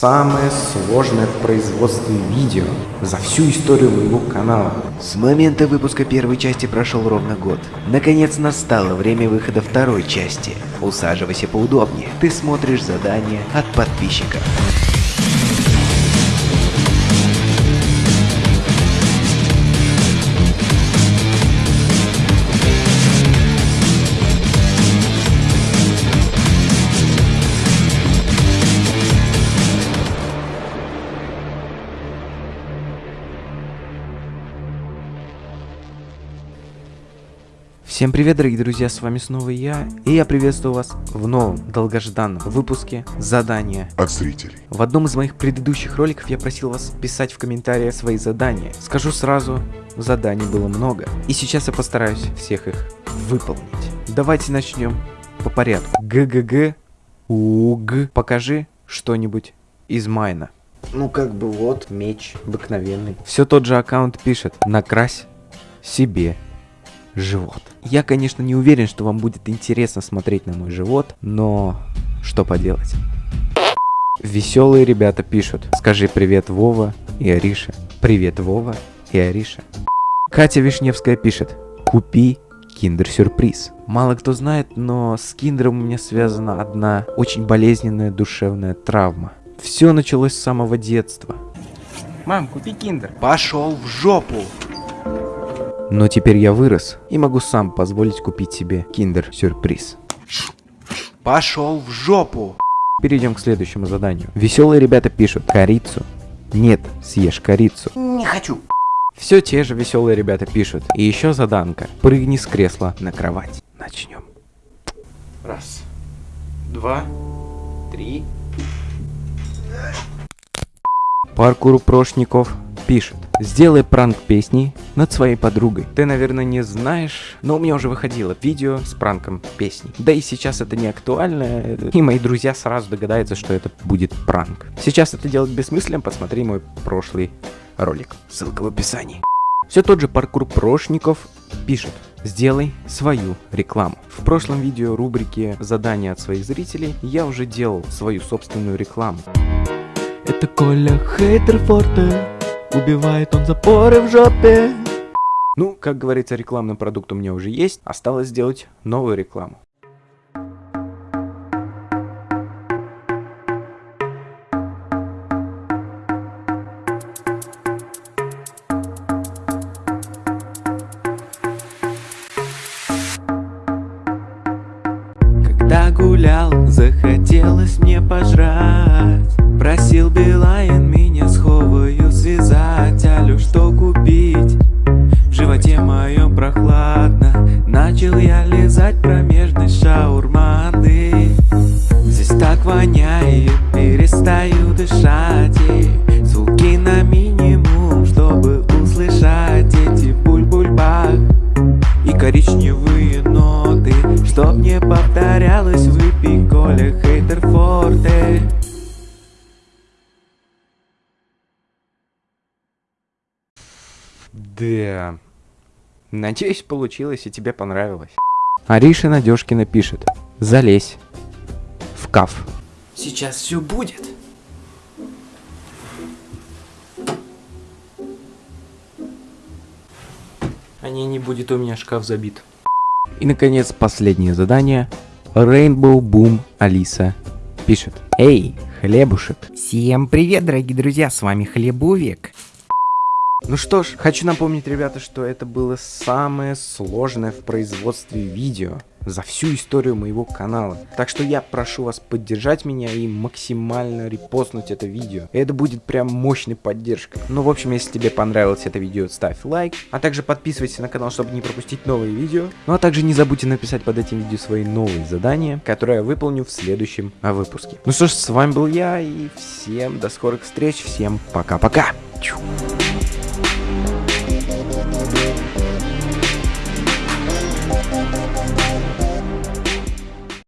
Самое сложное в производстве видео за всю историю моего канала. С момента выпуска первой части прошел ровно год. Наконец настало время выхода второй части. Усаживайся поудобнее. Ты смотришь задание от подписчиков. Всем привет, дорогие друзья, с вами снова я, и я приветствую вас в новом, долгожданном выпуске задания от зрителей. В одном из моих предыдущих роликов я просил вас писать в комментариях свои задания. Скажу сразу, заданий было много, и сейчас я постараюсь всех их выполнить. Давайте начнем по порядку. ГГГ, УГ, покажи что-нибудь из майна. Ну как бы вот, меч обыкновенный. Все тот же аккаунт пишет, накрась себе живот. Я, конечно, не уверен, что вам будет интересно смотреть на мой живот, но что поделать. Веселые ребята пишут. Скажи привет Вова и Ариша. Привет Вова и Ариша. Катя Вишневская пишет. Купи киндер-сюрприз. Мало кто знает, но с киндером у меня связана одна очень болезненная душевная травма. Все началось с самого детства. Мам, купи киндер. Пошел в жопу! Но теперь я вырос и могу сам позволить купить себе киндер-сюрприз. Пошел в жопу! Перейдем к следующему заданию. Веселые ребята пишут корицу. Нет, съешь корицу. Не хочу. Все те же веселые ребята пишут. И еще заданка. Прыгни с кресла на кровать. Начнем. Раз, два, три. Паркур Прошников пишет. Сделай пранк песни над своей подругой. Ты, наверное, не знаешь, но у меня уже выходило видео с пранком песни. Да и сейчас это не актуально, и мои друзья сразу догадаются, что это будет пранк. Сейчас это делать бессмысленно, посмотри мой прошлый ролик. Ссылка в описании. Все тот же паркур прошников пишет. Сделай свою рекламу. В прошлом видео рубрике «Задания от своих зрителей» я уже делал свою собственную рекламу. Это Коля Хейтер Форте. Убивает он запоры в жопе. Ну, как говорится, рекламный продукт у меня уже есть. Осталось сделать новую рекламу. Когда гулял, захотелось мне пожрать Просил Билайн меня с Ховою связать Алю, что купить? В животе моем прохладно Начал я лизать промежность шаурманы. Здесь так воняет, перестаю дышать и Звуки на минимум, чтобы услышать эти буль-буль-бах. И коричневые ноты Чтоб не повторялось, выпей Коля Хейтер Форте Да. Надеюсь, получилось и тебе понравилось. Ариша Надежкина пишет. Залезь. В каф. Сейчас все будет. А не, не будет у меня шкаф забит. И, наконец, последнее задание. Rainbow Boom Алиса пишет. Эй, хлебушек. Всем привет, дорогие друзья, с вами Хлебовик. Ну что ж, хочу напомнить, ребята, что это было самое сложное в производстве видео за всю историю моего канала. Так что я прошу вас поддержать меня и максимально репостнуть это видео. Это будет прям мощной поддержкой. Ну, в общем, если тебе понравилось это видео, ставь лайк. А также подписывайся на канал, чтобы не пропустить новые видео. Ну, а также не забудьте написать под этим видео свои новые задания, которые я выполню в следующем выпуске. Ну что ж, с вами был я, и всем до скорых встреч, всем пока-пока. Thank you.